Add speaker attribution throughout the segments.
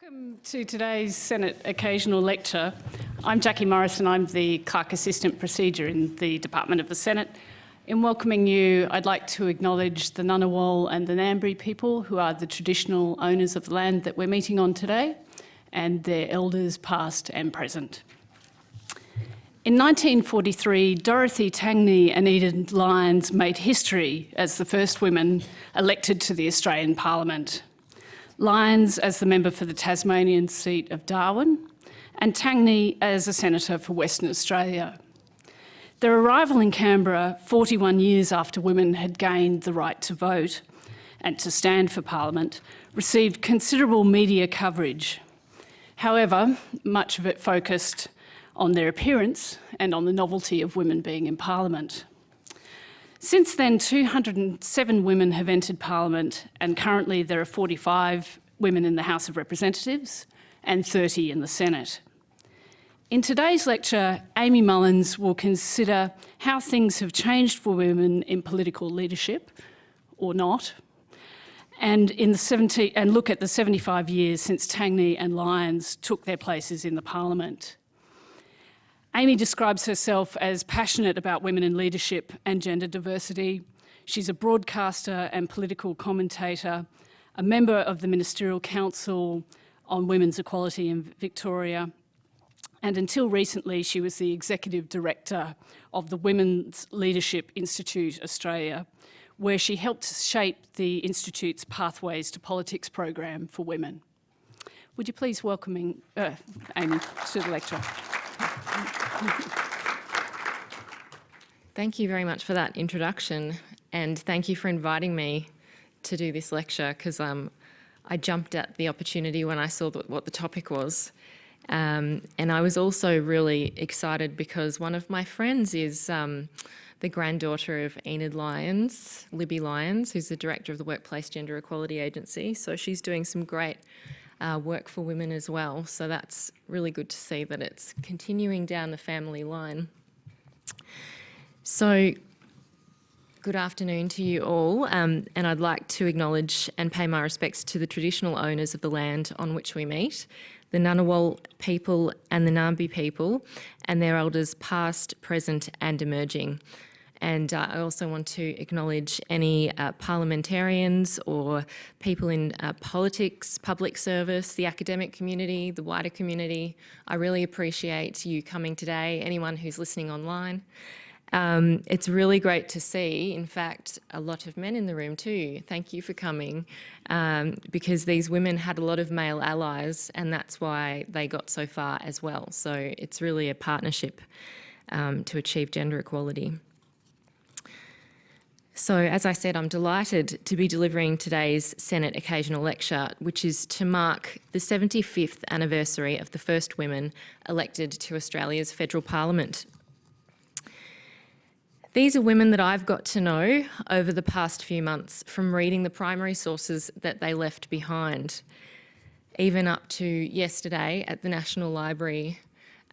Speaker 1: Welcome to today's Senate Occasional Lecture. I'm Jackie Morris and I'm the Clerk Assistant Procedure in the Department of the Senate. In welcoming you, I'd like to acknowledge the Ngunnawal and the Ngambri people who are the traditional owners of the land that we're meeting on today and their elders past and present. In 1943, Dorothy Tangney and Enid Lyons made history as the first women elected to the Australian Parliament. Lyons as the member for the Tasmanian seat of Darwin, and Tangney as a senator for Western Australia. Their arrival in Canberra 41 years after women had gained the right to vote and to stand for Parliament received considerable media coverage. However, much of it focused on their appearance and on the novelty of women being in Parliament. Since then, 207 women have entered Parliament and currently there are 45 women in the House of Representatives and 30 in the Senate. In today's lecture, Amy Mullins will consider how things have changed for women in political leadership, or not, and, in the 70, and look at the 75 years since Tangney and Lyons took their places in the Parliament. Amy describes herself as passionate about women in leadership and gender diversity. She's a broadcaster and political commentator, a member of the Ministerial Council on Women's Equality in Victoria, and until recently she was the Executive Director of the Women's Leadership Institute Australia, where she helped shape the Institute's Pathways to Politics program for women. Would you please welcome uh, Amy to the lecture?
Speaker 2: Thank you very much for that introduction and thank you for inviting me to do this lecture because um, I jumped at the opportunity when I saw what the topic was. Um, and I was also really excited because one of my friends is um, the granddaughter of Enid Lyons, Libby Lyons, who's the director of the Workplace Gender Equality Agency. So she's doing some great uh, work for women as well. So that's really good to see that it's continuing down the family line. So good afternoon to you all um, and I'd like to acknowledge and pay my respects to the traditional owners of the land on which we meet, the Ngunnawal people and the Ngambri people and their elders past, present and emerging. And uh, I also want to acknowledge any uh, parliamentarians or people in uh, politics, public service, the academic community, the wider community. I really appreciate you coming today, anyone who's listening online. Um, it's really great to see, in fact, a lot of men in the room too. Thank you for coming, um, because these women had a lot of male allies and that's why they got so far as well. So it's really a partnership um, to achieve gender equality. So as I said, I'm delighted to be delivering today's Senate Occasional Lecture, which is to mark the 75th anniversary of the first women elected to Australia's federal parliament. These are women that I've got to know over the past few months from reading the primary sources that they left behind. Even up to yesterday at the National Library,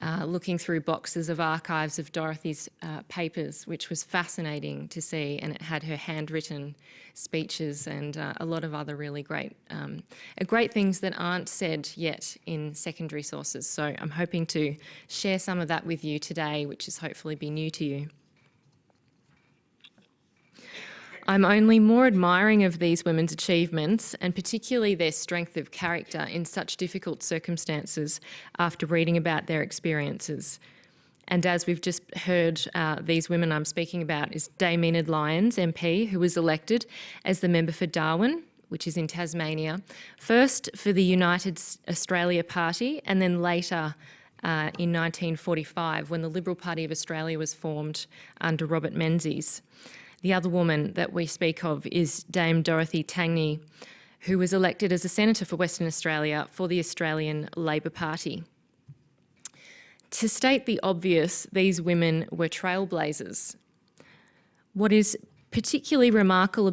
Speaker 2: uh, looking through boxes of archives of Dorothy's uh, papers, which was fascinating to see, and it had her handwritten speeches and uh, a lot of other really great, um, great things that aren't said yet in secondary sources. So I'm hoping to share some of that with you today, which is hopefully be new to you. I'm only more admiring of these women's achievements and particularly their strength of character in such difficult circumstances after reading about their experiences. And as we've just heard, uh, these women I'm speaking about is Dame Enid Lyons, MP, who was elected as the member for Darwin, which is in Tasmania, first for the United Australia Party and then later uh, in 1945 when the Liberal Party of Australia was formed under Robert Menzies. The other woman that we speak of is Dame Dorothy Tangney, who was elected as a senator for Western Australia for the Australian Labor Party. To state the obvious, these women were trailblazers. What is particularly remarkable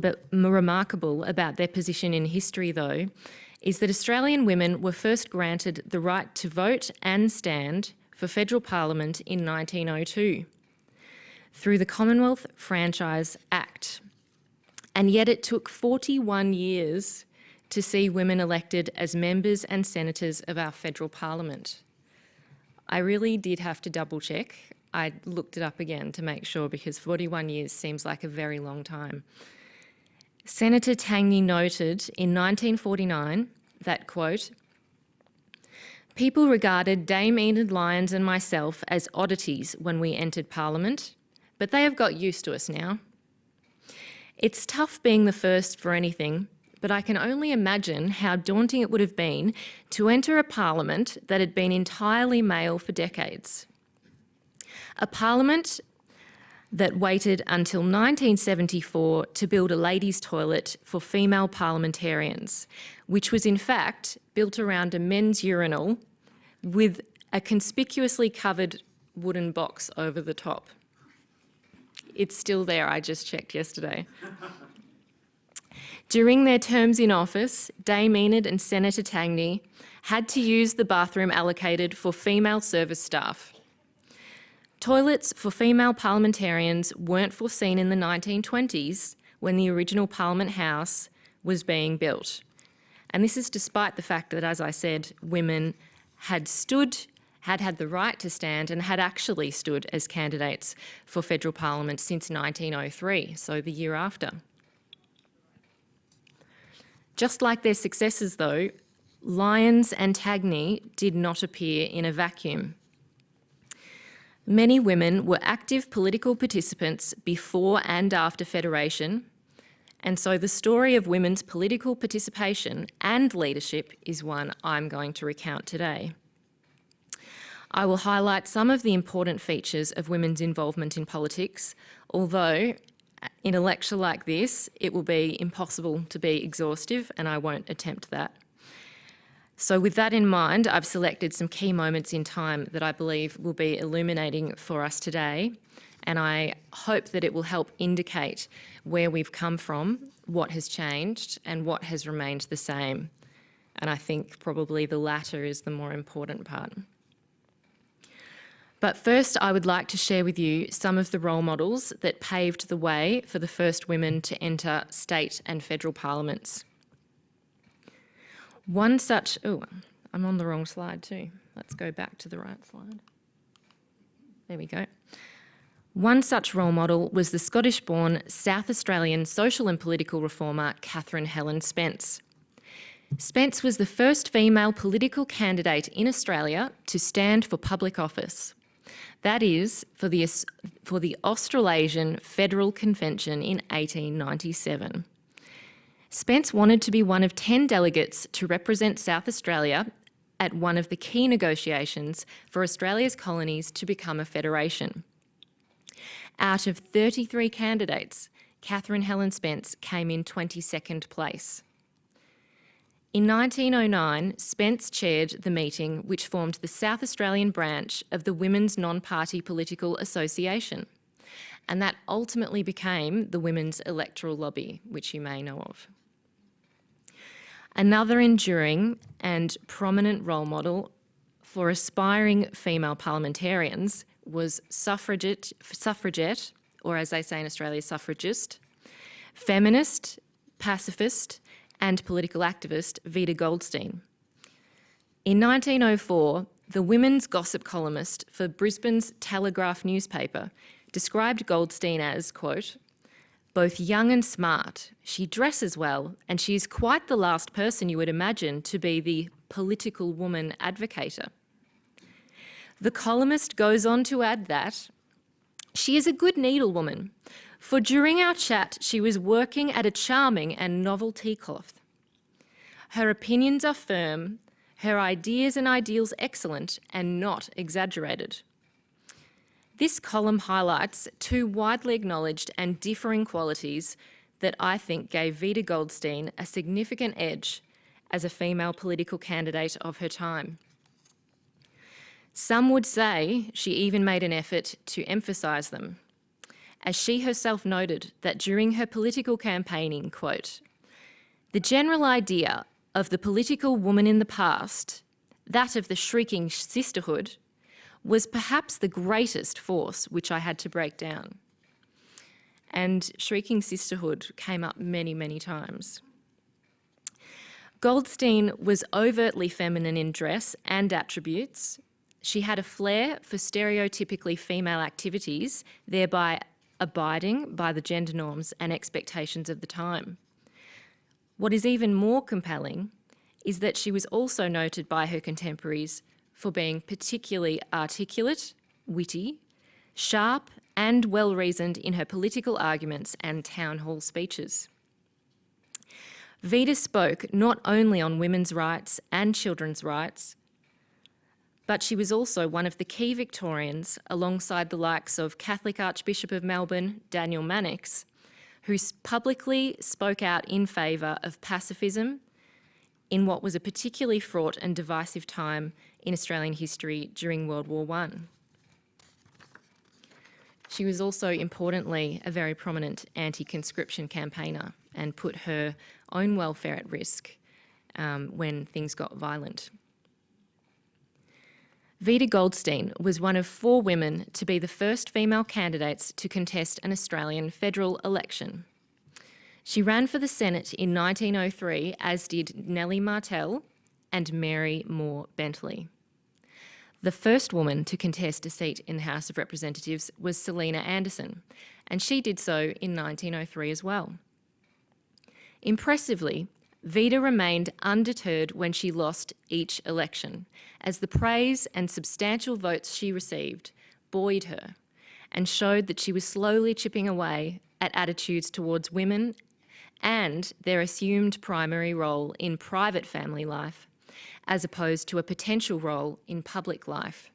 Speaker 2: about, their position in history, though, is that Australian women were first granted the right to vote and stand for federal parliament in 1902 through the Commonwealth Franchise Act. And yet it took 41 years to see women elected as members and senators of our federal parliament. I really did have to double check. I looked it up again to make sure because 41 years seems like a very long time. Senator Tangney noted in 1949 that, quote, People regarded Dame Enid Lyons and myself as oddities when we entered Parliament, but they have got used to us now. It's tough being the first for anything, but I can only imagine how daunting it would have been to enter a Parliament that had been entirely male for decades. A Parliament that waited until 1974 to build a ladies' toilet for female parliamentarians, which was in fact built around a men's urinal with a conspicuously covered wooden box over the top. It's still there, I just checked yesterday. During their terms in office, Dame Enid and Senator Tangney had to use the bathroom allocated for female service staff. Toilets for female parliamentarians weren't foreseen in the 1920s when the original Parliament House was being built. And this is despite the fact that, as I said, women had stood, had had the right to stand and had actually stood as candidates for federal parliament since 1903, so the year after. Just like their successors though, Lyons and Tangney did not appear in a vacuum. Many women were active political participants before and after Federation, and so the story of women's political participation and leadership is one I'm going to recount today. I will highlight some of the important features of women's involvement in politics, although uh, in a lecture like this, it will be impossible to be exhaustive and I won't attempt that. So with that in mind, I've selected some key moments in time that I believe will be illuminating for us today. And I hope that it will help indicate where we've come from, what has changed and what has remained the same. And I think probably the latter is the more important part. But first, I would like to share with you some of the role models that paved the way for the first women to enter state and federal parliaments. One such, oh, I'm on the wrong slide too. Let's go back to the right slide. There we go. One such role model was the Scottish-born South Australian social and political reformer Catherine Helen Spence. Spence was the first female political candidate in Australia to stand for public office. That is, for the, for the Australasian Federal Convention in 1897. Spence wanted to be one of 10 delegates to represent South Australia at one of the key negotiations for Australia's colonies to become a federation. Out of 33 candidates, Catherine Helen Spence came in 22nd place. In 1909, Spence chaired the meeting which formed the South Australian branch of the Women's Non-Party Political Association, and that ultimately became the Women's Electoral Lobby, which you may know of. Another enduring and prominent role model for aspiring female parliamentarians was suffragette, suffragette, or as they say in Australia, suffragist, feminist, pacifist, and political activist Vida Goldstein. In 1904, the women's gossip columnist for Brisbane's Telegraph newspaper described Goldstein as, quote, both young and smart. She dresses well, and she is quite the last person you would imagine to be the political woman advocator. The columnist goes on to add that she is a good needlewoman, for during our chat she was working at a charming and novel tea cloth. Her opinions are firm, her ideas and ideals excellent and not exaggerated. This column highlights two widely acknowledged and differing qualities that I think gave Vida Goldstein a significant edge as a female political candidate of her time. Some would say she even made an effort to emphasise them, as she herself noted that during her political campaigning, quote, the general idea of the political woman in the past, that of the shrieking sisterhood, was perhaps the greatest force which I had to break down. And Shrieking Sisterhood came up many, many times. Goldstein was overtly feminine in dress and attributes. She had a flair for stereotypically female activities, thereby abiding by the gender norms and expectations of the time. What is even more compelling is that she was also noted by her contemporaries for being particularly articulate, witty, sharp and well-reasoned in her political arguments and town hall speeches. Vida spoke not only on women's rights and children's rights, but she was also one of the key Victorians alongside the likes of Catholic Archbishop of Melbourne, Daniel Mannix, who publicly spoke out in favour of pacifism in what was a particularly fraught and divisive time in Australian history during World War I. She was also, importantly, a very prominent anti-conscription campaigner and put her own welfare at risk um, when things got violent. Vida Goldstein was one of four women to be the first female candidates to contest an Australian federal election. She ran for the Senate in 1903, as did Nellie Martell and Mary Moore Bentley. The first woman to contest a seat in the House of Representatives was Selina Anderson, and she did so in 1903 as well. Impressively, Vida remained undeterred when she lost each election, as the praise and substantial votes she received buoyed her and showed that she was slowly chipping away at attitudes towards women and their assumed primary role in private family life, as opposed to a potential role in public life.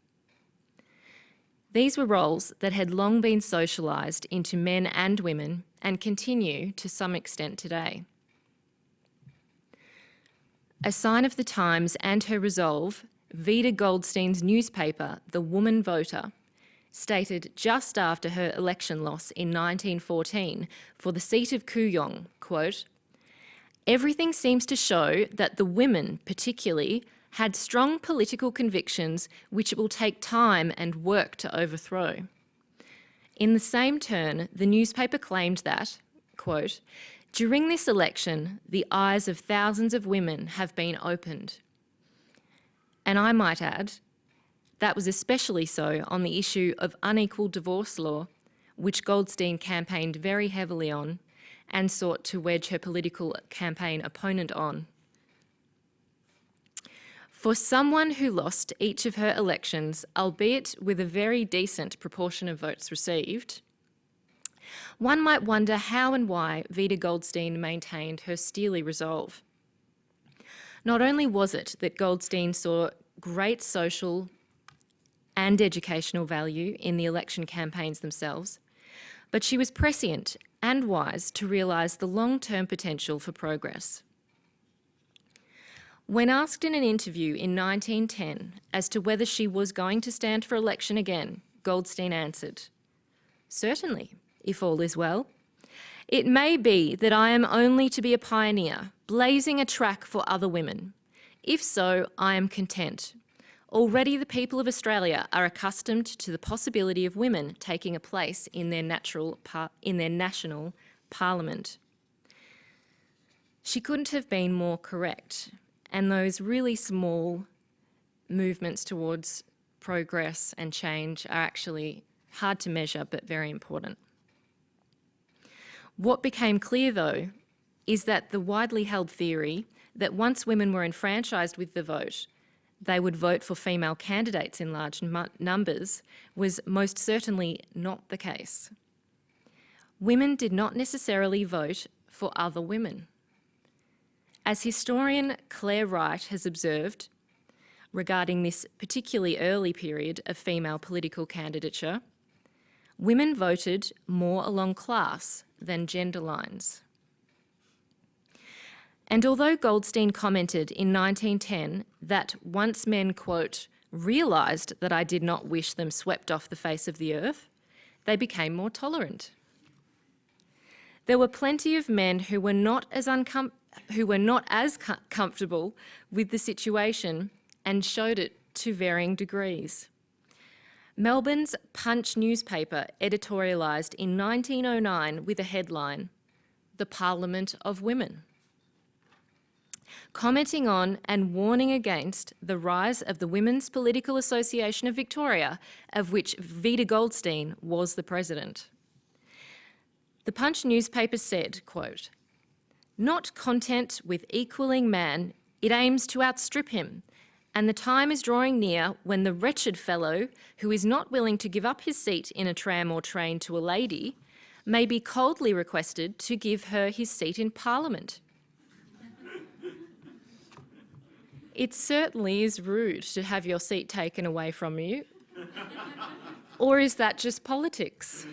Speaker 2: These were roles that had long been socialised into men and women and continue to some extent today. A sign of the times and her resolve, Vida Goldstein's newspaper, The Woman Voter, stated just after her election loss in 1914 for the seat of Kooyong, quote, Everything seems to show that the women, particularly, had strong political convictions which it will take time and work to overthrow. In the same turn, the newspaper claimed that, quote, during this election, the eyes of thousands of women have been opened. And I might add, that was especially so on the issue of unequal divorce law, which Goldstein campaigned very heavily on and sought to wedge her political campaign opponent on. For someone who lost each of her elections, albeit with a very decent proportion of votes received, one might wonder how and why Vida Goldstein maintained her steely resolve. Not only was it that Goldstein saw great social and educational value in the election campaigns themselves, but she was prescient and wise to realise the long-term potential for progress. When asked in an interview in 1910 as to whether she was going to stand for election again, Goldstein answered, certainly, if all is well. It may be that I am only to be a pioneer, blazing a track for other women. If so, I am content. Already the people of Australia are accustomed to the possibility of women taking a place in their, natural in their national parliament. She couldn't have been more correct, and those really small movements towards progress and change are actually hard to measure but very important. What became clear, though, is that the widely held theory that once women were enfranchised with the vote, they would vote for female candidates in large numbers was most certainly not the case. Women did not necessarily vote for other women. As historian Clare Wright has observed regarding this particularly early period of female political candidature, women voted more along class than gender lines. And although Goldstein commented in 1910 that once men, quote, realised that I did not wish them swept off the face of the earth, they became more tolerant. There were plenty of men who were not as, who were not as com comfortable with the situation and showed it to varying degrees. Melbourne's Punch newspaper editorialised in 1909 with a headline, The Parliament of Women. commenting on and warning against the rise of the Women's Political Association of Victoria, of which Vida Goldstein was the president. The Punch newspaper said, quote, not content with equaling man, it aims to outstrip him, and the time is drawing near when the wretched fellow who is not willing to give up his seat in a tram or train to a lady may be coldly requested to give her his seat in Parliament. it certainly is rude to have your seat taken away from you. or is that just politics?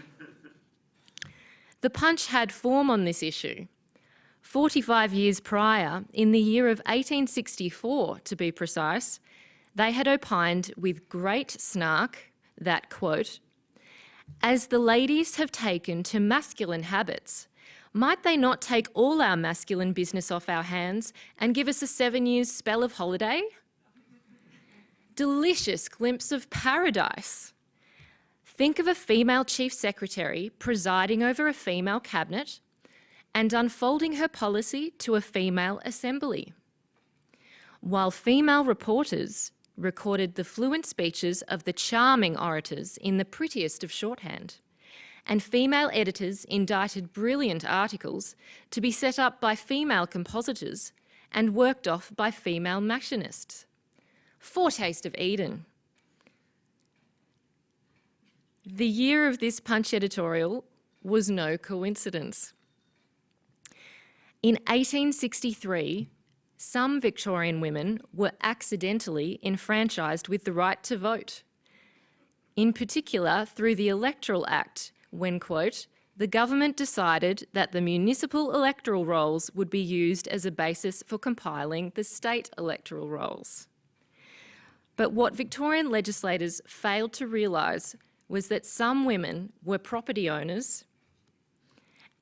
Speaker 2: The Punch had form on this issue. 45 years prior, in the year of 1864 to be precise, they had opined with great snark that, quote, as the ladies have taken to masculine habits, might they not take all our masculine business off our hands and give us a seven years spell of holiday? Delicious glimpse of paradise. Think of a female chief secretary presiding over a female cabinet and unfolding her policy to a female assembly. While female reporters recorded the fluent speeches of the charming orators in the prettiest of shorthand, and female editors indited brilliant articles to be set up by female compositors and worked off by female machinists. Foretaste of Eden. The year of this Punch editorial was no coincidence. In 1863, some Victorian women were accidentally enfranchised with the right to vote. In particular, through the Electoral Act, when, quote, the government decided that the municipal electoral rolls would be used as a basis for compiling the state electoral rolls. But what Victorian legislators failed to realise was that some women were property owners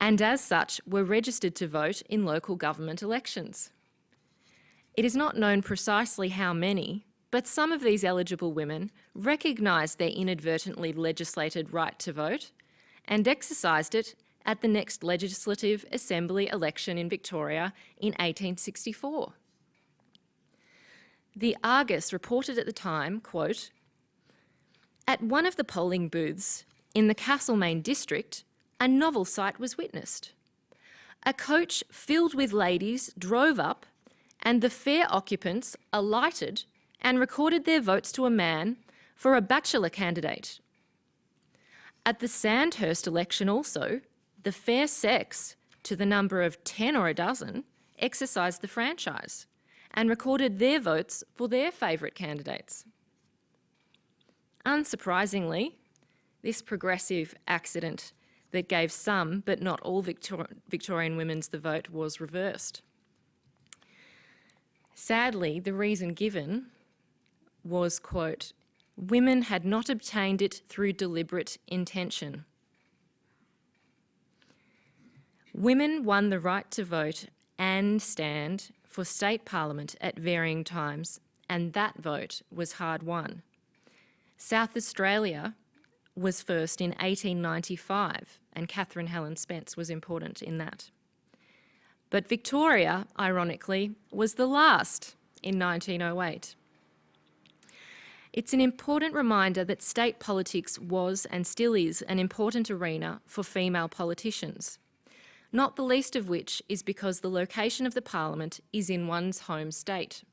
Speaker 2: and as such were registered to vote in local government elections. It is not known precisely how many, but some of these eligible women recognised their inadvertently legislated right to vote and exercised it at the next Legislative Assembly election in Victoria in 1864. The Argus reported at the time, quote, at one of the polling booths in the Castlemaine district, a novel sight was witnessed. A coach filled with ladies drove up and the fair occupants alighted and recorded their votes to a man for a bachelor candidate. At the Sandhurst election also, the fair sex, to the number of 10 or a dozen, exercised the franchise and recorded their votes for their favourite candidates. Unsurprisingly, this progressive accident that gave some, but not all Victor Victorian women's the vote was reversed. Sadly, the reason given was, quote, women had not obtained it through deliberate intention. Women won the right to vote and stand for state parliament at varying times, and that vote was hard won. South Australia was first in 1895, and Catherine Helen Spence was important in that. But Victoria, ironically, was the last in 1908. It's an important reminder that state politics was and still is an important arena for female politicians, not the least of which is because the location of the parliament is in one's home state.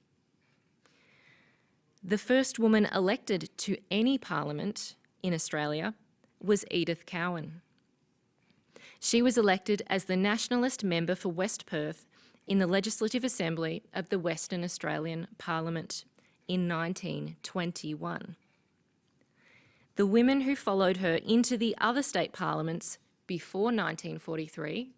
Speaker 2: The first woman elected to any parliament in Australia was Edith Cowan. She was elected as the Nationalist member for West Perth in the Legislative Assembly of the Western Australian Parliament in 1921. The women who followed her into the other state parliaments before 1943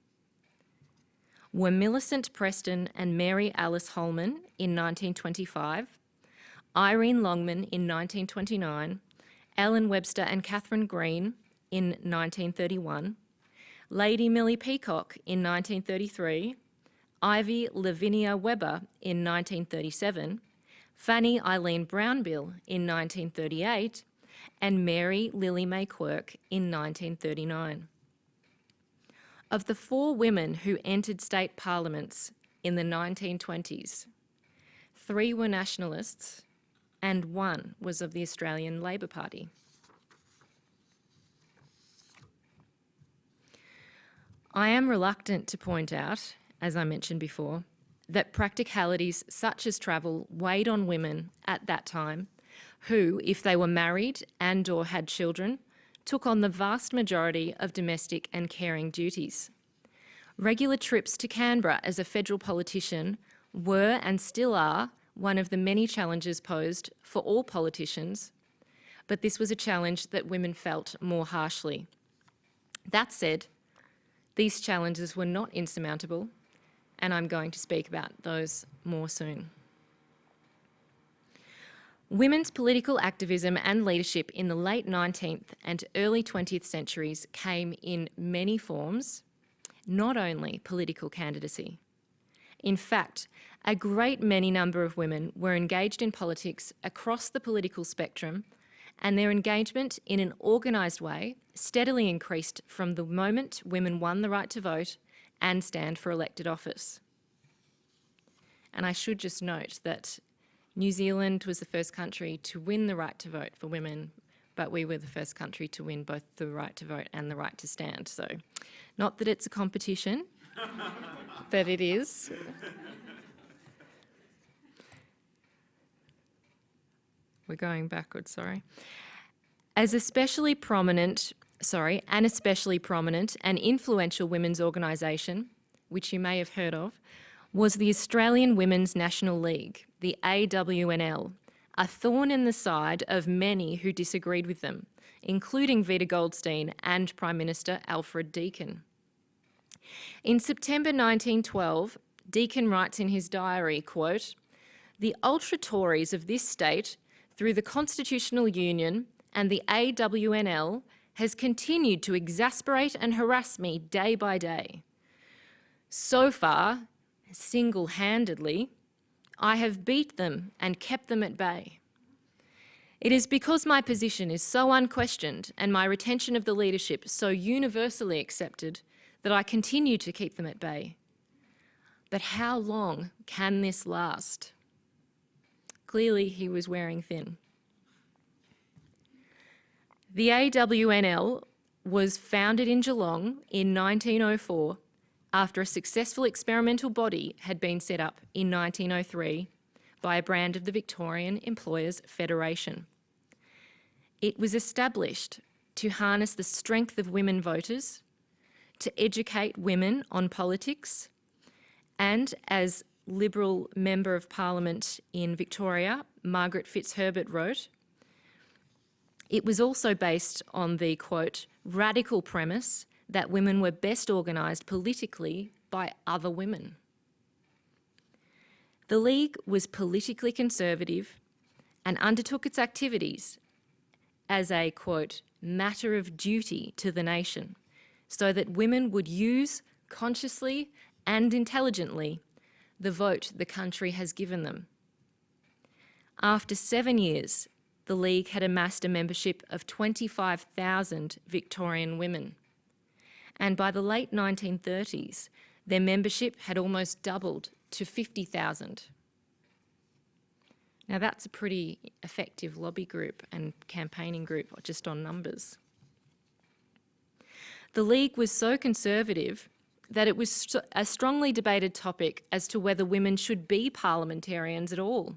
Speaker 2: were Millicent Preston and Mary Alice Holman in 1925, Irene Longman in 1929, Ellen Webster and Catherine Green in 1931, Lady Millie Peacock in 1933, Ivy Lavinia Weber in 1937, Fanny Eileen Brownbill in 1938, and Mary Lily May Quirk in 1939. Of the four women who entered state parliaments in the 1920s, three were nationalists, and one was of the Australian Labor Party. I am reluctant to point out, as I mentioned before, that practicalities such as travel weighed on women at that time who, if they were married and or had children, took on the vast majority of domestic and caring duties. Regular trips to Canberra as a federal politician were and still are one of the many challenges posed for all politicians, but this was a challenge that women felt more harshly. That said, these challenges were not insurmountable, and I'm going to speak about those more soon. Women's political activism and leadership in the late 19th and early 20th centuries came in many forms, not only political candidacy. In fact, a great many number of women were engaged in politics across the political spectrum and their engagement in an organised way steadily increased from the moment women won the right to vote and stand for elected office. And I should just note that New Zealand was the first country to win the right to vote for women, but we were the first country to win both the right to vote and the right to stand. So, not that it's a competition, but it is. We're going backwards, sorry. As especially prominent, sorry, an especially prominent and influential women's organisation, which you may have heard of, was the Australian Women's National League, the AWNL, a thorn in the side of many who disagreed with them, including Vida Goldstein and Prime Minister Alfred Deakin. In September 1912, Deakin writes in his diary, quote, the ultra-Tories of this state, through the Constitutional Union and the AWNL, has continued to exasperate and harass me day by day. So far, single-handedly, I have beat them and kept them at bay. It is because my position is so unquestioned and my retention of the leadership so universally accepted that I continue to keep them at bay. But how long can this last? Clearly he was wearing thin. The AWNL was founded in Geelong in 1904 after a successful experimental body had been set up in 1903 by a brand of the Victorian Employers Federation. It was established to harness the strength of women voters, to educate women on politics, and as Liberal Member of Parliament in Victoria, Margaret Fitzherbert wrote, it was also based on the, quote, radical premise that women were best organised politically by other women. The League was politically conservative and undertook its activities as a, quote, matter of duty to the nation, so that women would use consciously and intelligently the vote the country has given them. After seven years, the League had amassed a membership of 25,000 Victorian women and by the late 1930s, their membership had almost doubled to 50,000. Now that's a pretty effective lobby group and campaigning group just on numbers. The League was so conservative that it was a strongly debated topic as to whether women should be parliamentarians at all.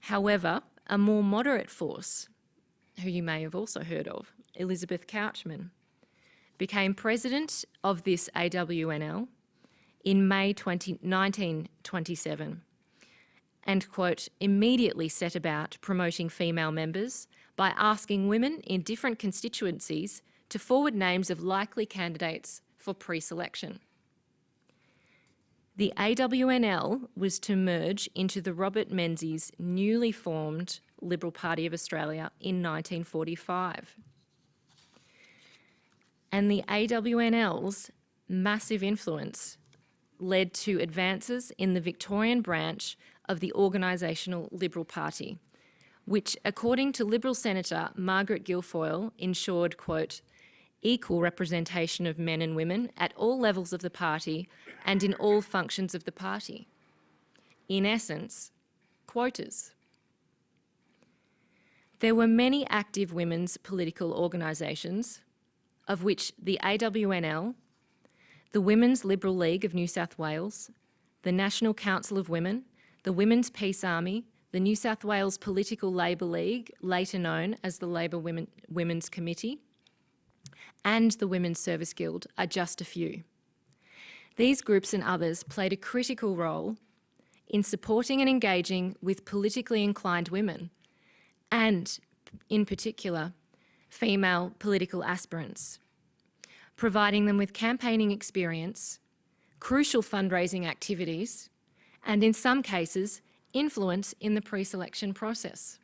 Speaker 2: However, a more moderate force, who you may have also heard of, Elizabeth Couchman, became president of this AWNL in May 20, 1927 and, quote, immediately set about promoting female members by asking women in different constituencies to forward names of likely candidates for pre-selection. The AWNL was to merge into the Robert Menzies newly formed Liberal Party of Australia in 1945 and the AWNL's massive influence led to advances in the Victorian branch of the organisational Liberal Party, which, according to Liberal Senator Margaret Guilfoyle, ensured, quote, equal representation of men and women at all levels of the party and in all functions of the party. in essence, quotas. There were many active women's political organisations, of which the AWNL, the Women's Liberal League of New South Wales, the National Council of Women, the Women's Peace Army, the New South Wales Political Labour League, later known as the Labour Women, Women's Committee, and the Women's Service Guild are just a few. These groups and others played a critical role in supporting and engaging with politically inclined women and, in particular, female political aspirants, providing them with campaigning experience, crucial fundraising activities, and in some cases, influence in the pre-selection process.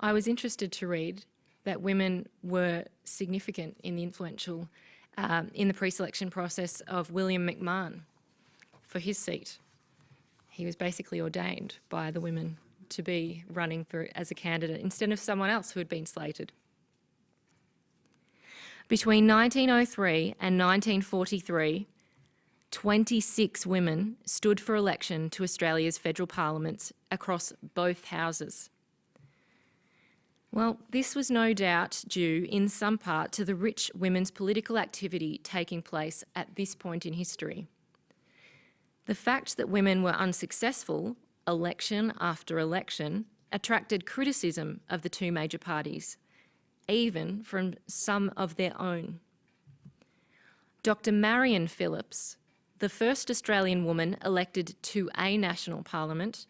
Speaker 2: I was interested to read that women were significant in the influential, um, in the pre-selection process of William McMahon for his seat. He was basically ordained by the women to be running for as a candidate instead of someone else who had been slated. Between 1903 and 1943, 26 women stood for election to Australia's federal parliaments across both houses. Well, this was no doubt due in some part to the rich women's political activity taking place at this point in history. The fact that women were unsuccessful, election after election, attracted criticism of the two major parties, even from some of their own. Dr Marion Phillips, the first Australian woman elected to a national parliament,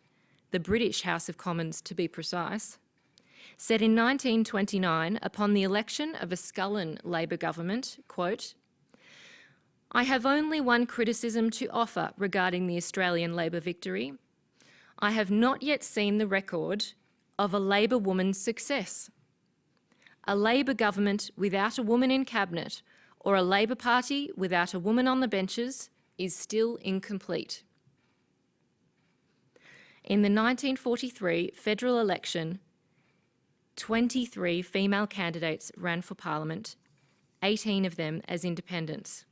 Speaker 2: the British House of Commons to be precise, said in 1929 upon the election of a Scullin Labor government, quote, I have only one criticism to offer regarding the Australian Labor victory. I have not yet seen the record of a Labor woman's success. A Labor government without a woman in cabinet or a Labor Party without a woman on the benches is still incomplete. In the 1943 federal election, 23 female candidates ran for Parliament, 18 of them as independents.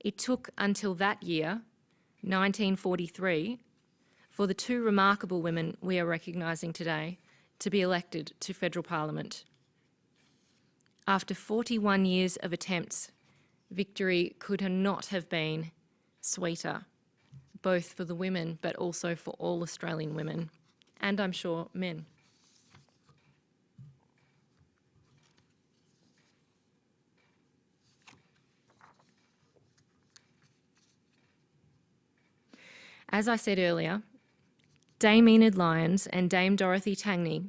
Speaker 2: It took until that year, 1943, for the two remarkable women we are recognising today to be elected to federal parliament. After 41 years of attempts, victory could not have been sweeter, both for the women but also for all Australian women, and I'm sure men. As I said earlier, Dame Enid Lyons and Dame Dorothy Tangney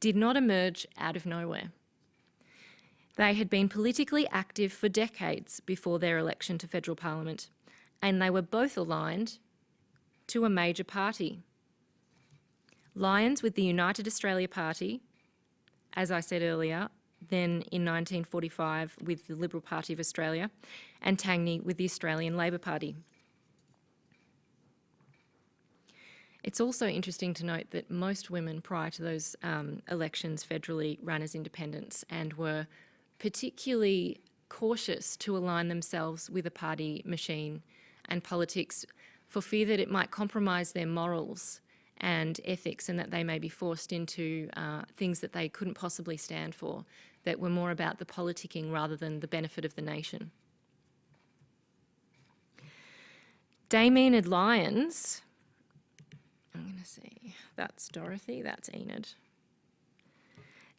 Speaker 2: did not emerge out of nowhere. They had been politically active for decades before their election to federal parliament, and they were both aligned to a major party. Lyons with the United Australia Party, as I said earlier, then in 1945 with the Liberal Party of Australia, and Tangney with the Australian Labor Party. It's also interesting to note that most women prior to those um, elections federally ran as independents and were particularly cautious to align themselves with a party machine and politics for fear that it might compromise their morals and ethics and that they may be forced into uh, things that they couldn't possibly stand for, that were more about the politicking rather than the benefit of the nation. Dame Enid Lyons I'm going to see. That's Dorothy, that's Enid.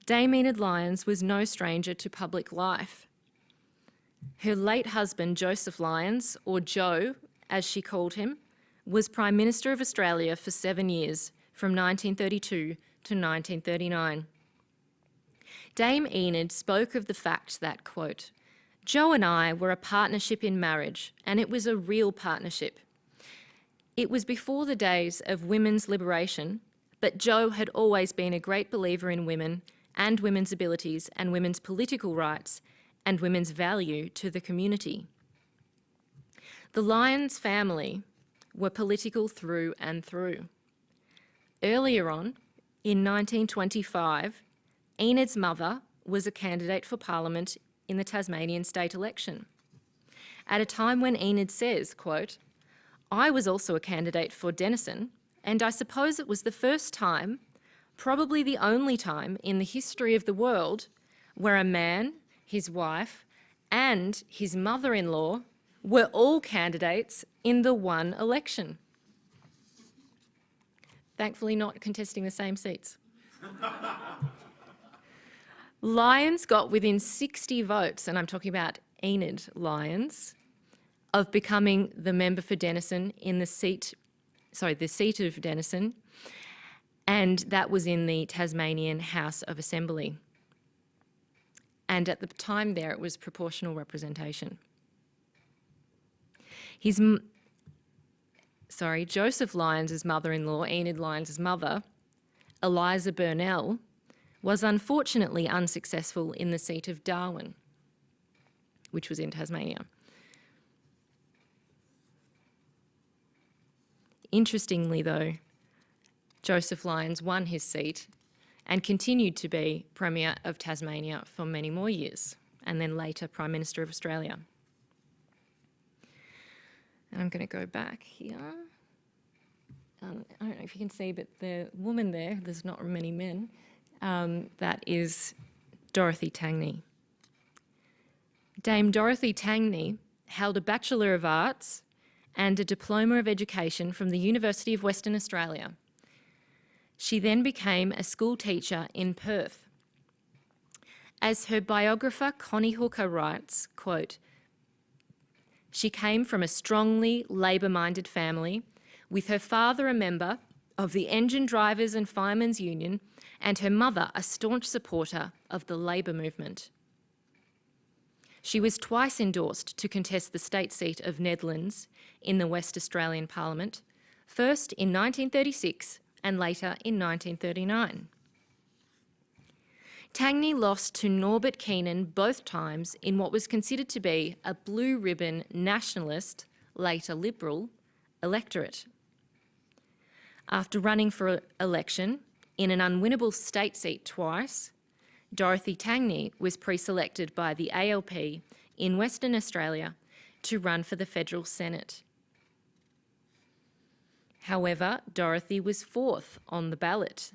Speaker 2: Dame Enid Lyons was no stranger to public life. Her late husband, Joseph Lyons, or Joe, as she called him, was Prime Minister of Australia for seven years, from 1932 to 1939. Dame Enid spoke of the fact that, quote, Joe and I were a partnership in marriage, and it was a real partnership. It was before the days of women's liberation, but Joe had always been a great believer in women and women's abilities and women's political rights and women's value to the community. The Lyons family were political through and through. Earlier on, in 1925, Enid's mother was a candidate for Parliament in the Tasmanian state election. At a time when Enid says, quote, I was also a candidate for Denison, and I suppose it was the first time, probably the only time in the history of the world, where a man, his wife, and his mother-in-law were all candidates in the one election. Thankfully not contesting the same seats. Lyons got within 60 votes, and I'm talking about Enid Lyons, of becoming the member for Denison in the seat, sorry, the seat of Denison, and that was in the Tasmanian House of Assembly. And at the time there, it was proportional representation. His, sorry, Joseph Lyons' mother-in-law, Enid Lyons' mother, Eliza Burnell, was unfortunately unsuccessful in the seat of Darwin, which was in Tasmania. Interestingly, though, Joseph Lyons won his seat and continued to be Premier of Tasmania for many more years, and then later Prime Minister of Australia. And I'm going to go back here. Um, I don't know if you can see, but the woman there, there's not many men, um, that is Dorothy Tangney. Dame Dorothy Tangney held a Bachelor of Arts and a Diploma of Education from the University of Western Australia. She then became a school teacher in Perth. As her biographer Connie Hooker writes, quote, she came from a strongly Labor-minded family, with her father a member of the Engine Drivers and Firemen's Union and her mother a staunch supporter of the Labor movement. She was twice endorsed to contest the state seat of Nedlands in the West Australian Parliament, first in 1936 and later in 1939. Tangney lost to Norbert Keenan both times in what was considered to be a blue ribbon nationalist, later Liberal, electorate. After running for election in an unwinnable state seat twice, Dorothy Tangney was pre-selected by the ALP in Western Australia to run for the federal Senate. However, Dorothy was fourth on the ballot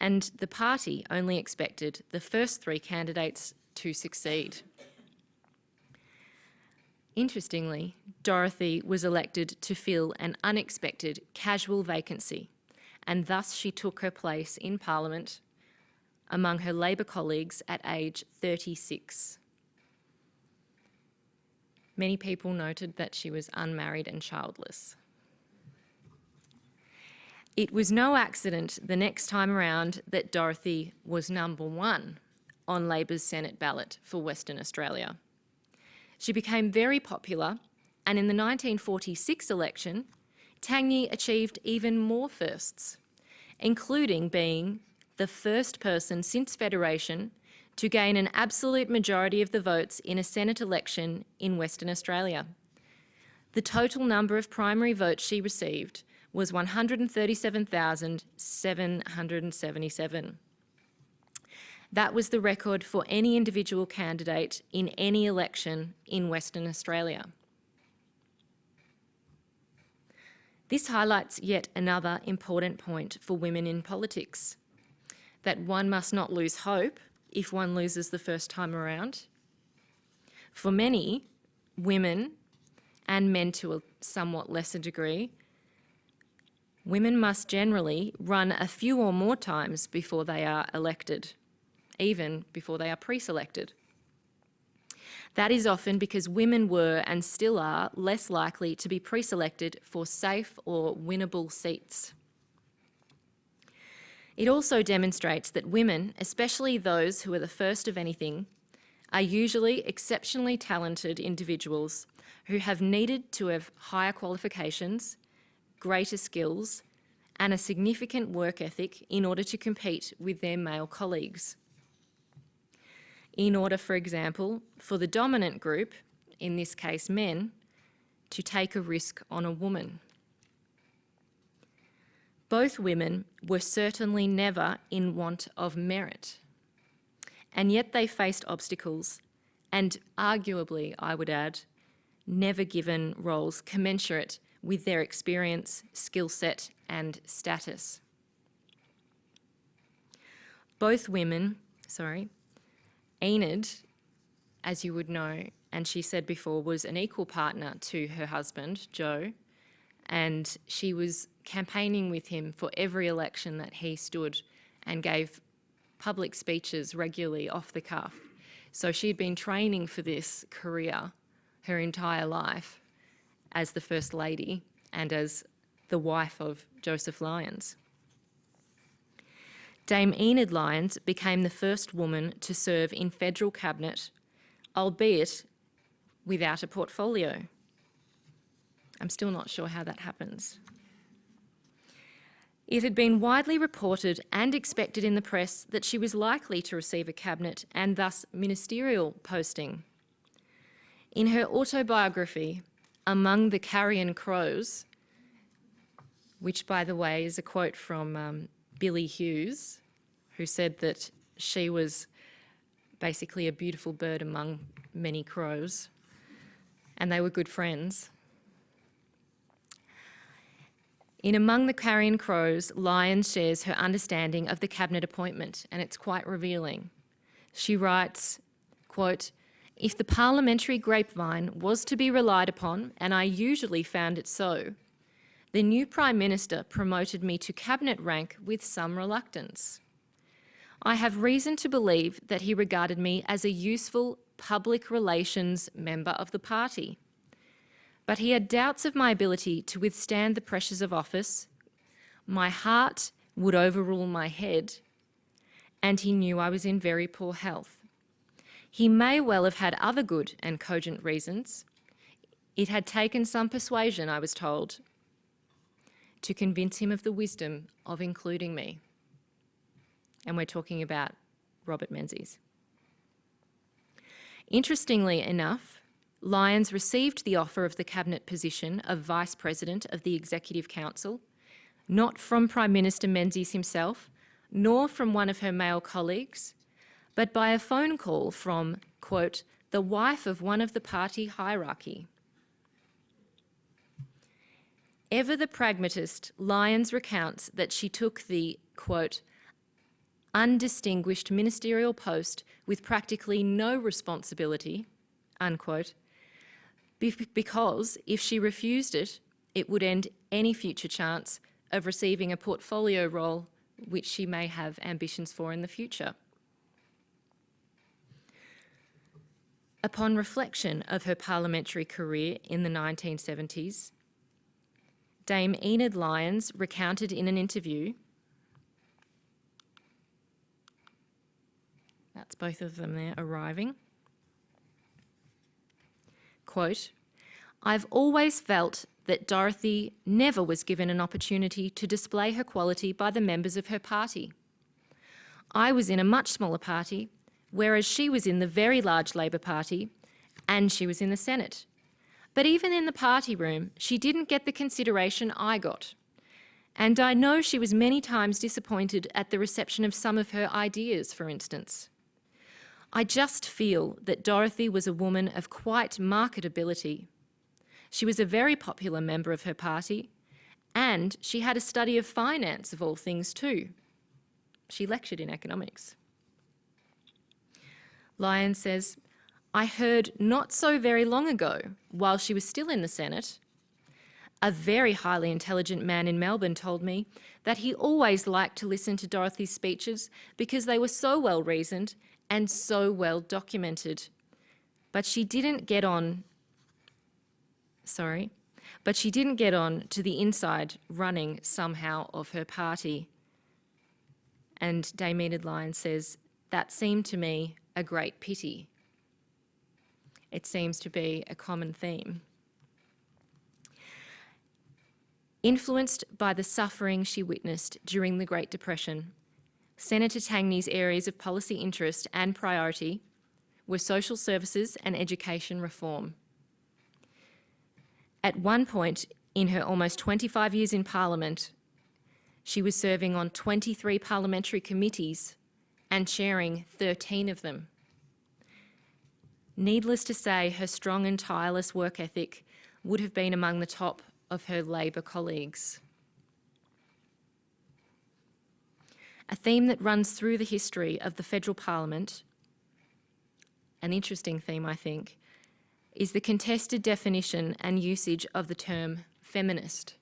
Speaker 2: and the party only expected the first three candidates to succeed. Interestingly, Dorothy was elected to fill an unexpected casual vacancy, and thus she took her place in Parliament among her Labor colleagues at age 36. Many people noted that she was unmarried and childless. It was no accident the next time around that Dorothy was number one on Labor's Senate ballot for Western Australia. She became very popular and in the 1946 election, Tangney achieved even more firsts, including being the first person since Federation to gain an absolute majority of the votes in a Senate election in Western Australia. The total number of primary votes she received was 137,777. That was the record for any individual candidate in any election in Western Australia. This highlights yet another important point for women in politics, that one must not lose hope if one loses the first time around. For many, women, and men to a somewhat lesser degree, women must generally run a few or more times before they are elected, even before they are pre-selected. That is often because women were and still are less likely to be pre-selected for safe or winnable seats. It also demonstrates that women, especially those who are the first of anything, are usually exceptionally talented individuals who have needed to have higher qualifications, greater skills, and a significant work ethic in order to compete with their male colleagues. In order, for example, for the dominant group, in this case men, to take a risk on a woman. Both women were certainly never in want of merit, and yet they faced obstacles and arguably, I would add, never given roles commensurate with their experience, skill set, and status. Both women, sorry, Enid, as you would know, and she said before, was an equal partner to her husband, Joe, and she was campaigning with him for every election that he stood and gave public speeches regularly off the cuff. So she'd been training for this career her entire life as the First Lady and as the wife of Joseph Lyons. Dame Enid Lyons became the first woman to serve in federal cabinet, albeit without a portfolio. I'm still not sure how that happens. It had been widely reported and expected in the press that she was likely to receive a cabinet and thus ministerial posting. In her autobiography, Among the Carrion Crows, which by the way is a quote from um, Billy Hughes, who said that she was basically a beautiful bird among many crows, and they were good friends. In Among the Carrion Crows, Lyons shares her understanding of the cabinet appointment, and it's quite revealing. She writes, quote, if the parliamentary grapevine was to be relied upon, and I usually found it so, the new Prime Minister promoted me to cabinet rank with some reluctance. I have reason to believe that he regarded me as a useful public relations member of the party. But he had doubts of my ability to withstand the pressures of office. My heart would overrule my head, and he knew I was in very poor health. He may well have had other good and cogent reasons. It had taken some persuasion, I was told, to convince him of the wisdom of including me. And we're talking about Robert Menzies. Interestingly enough, Lyons received the offer of the cabinet position of Vice President of the Executive Council, not from Prime Minister Menzies himself, nor from one of her male colleagues, but by a phone call from, quote, the wife of one of the party hierarchy. Ever the pragmatist, Lyons recounts that she took the, quote, undistinguished ministerial post with practically no responsibility, unquote, because if she refused it, it would end any future chance of receiving a portfolio role which she may have ambitions for in the future. Upon reflection of her parliamentary career in the 1970s, Dame Enid Lyons recounted in an interview, that's both of them there arriving, quote, I've always felt that Dorothy never was given an opportunity to display her quality by the members of her party. I was in a much smaller party, whereas she was in the very large Labor Party and she was in the Senate. But even in the party room, she didn't get the consideration I got. And I know she was many times disappointed at the reception of some of her ideas, for instance. I just feel that Dorothy was a woman of quite marketability. She was a very popular member of her party, and she had a study of finance of all things too. She lectured in economics. Lyons says, I heard not so very long ago, while she was still in the Senate, a very highly intelligent man in Melbourne told me that he always liked to listen to Dorothy's speeches because they were so well reasoned and so well documented. But she didn't get on, sorry, but she didn't get on to the inside running somehow of her party. And Dame Lyons says, that seemed to me a great pity. It seems to be a common theme. Influenced by the suffering she witnessed during the Great Depression, Senator Tangney's areas of policy interest and priority were social services and education reform. At one point in her almost 25 years in Parliament, she was serving on 23 parliamentary committees and chairing 13 of them. Needless to say, her strong and tireless work ethic would have been among the top of her Labor colleagues. A theme that runs through the history of the federal parliament, an interesting theme, I think, is the contested definition and usage of the term feminist.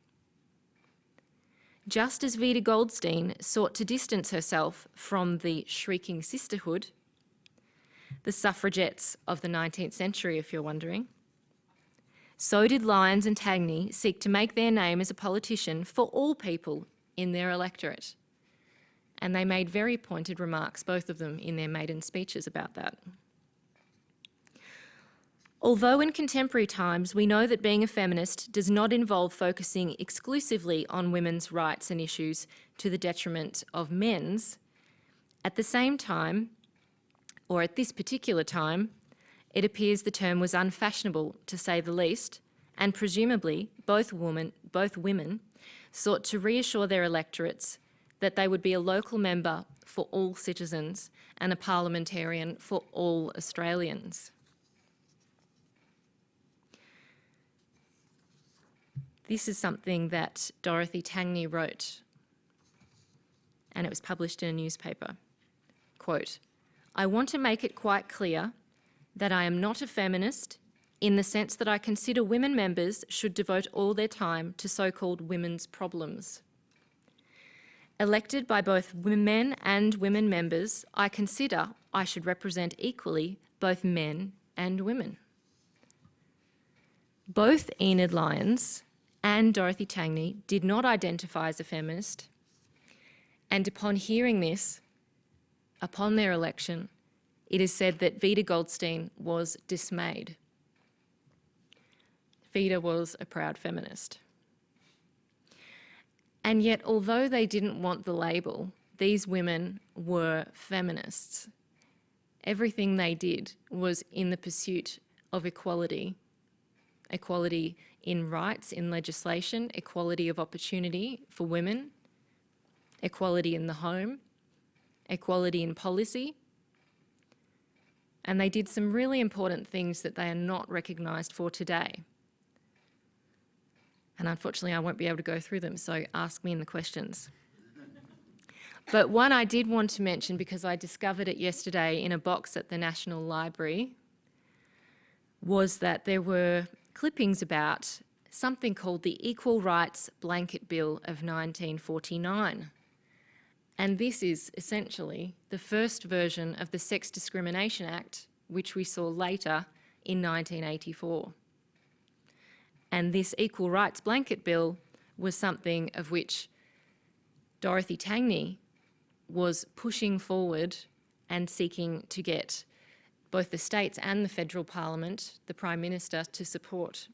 Speaker 2: Just as Vida Goldstein sought to distance herself from the shrieking sisterhood, the suffragettes of the 19th century, if you're wondering, so did Lyons and Tangney seek to make their name as a politician for all people in their electorate. And they made very pointed remarks, both of them, in their maiden speeches about that. Although in contemporary times we know that being a feminist does not involve focusing exclusively on women's rights and issues to the detriment of men's, at the same time, or at this particular time, it appears the term was unfashionable to say the least, and presumably both, woman, both women sought to reassure their electorates that they would be a local member for all citizens and a parliamentarian for all Australians. This is something that Dorothy Tangney wrote, and it was published in a newspaper. Quote, I want to make it quite clear that I am not a feminist in the sense that I consider women members should devote all their time to so-called women's problems. Elected by both men and women members, I consider I should represent equally both men and women. Both Enid Lyons and Dorothy Tangney did not identify as a feminist. And upon hearing this, upon their election, it is said that Vida Goldstein was dismayed. Vida was a proud feminist. And yet, although they didn't want the label, these women were feminists. Everything they did was in the pursuit of equality, equality in rights, in legislation, equality of opportunity for women, equality in the home, equality in policy. And they did some really important things that they are not recognised for today. And unfortunately, I won't be able to go through them, so ask me in the questions. but one I did want to mention because I discovered it yesterday in a box at the National Library was that there were clippings about something called the Equal Rights Blanket Bill of 1949. And this is essentially the first version of the Sex Discrimination Act, which we saw later in 1984. And this Equal Rights Blanket Bill was something of which Dorothy Tangney was pushing forward and seeking to get both the states and the federal parliament, the Prime Minister, to support.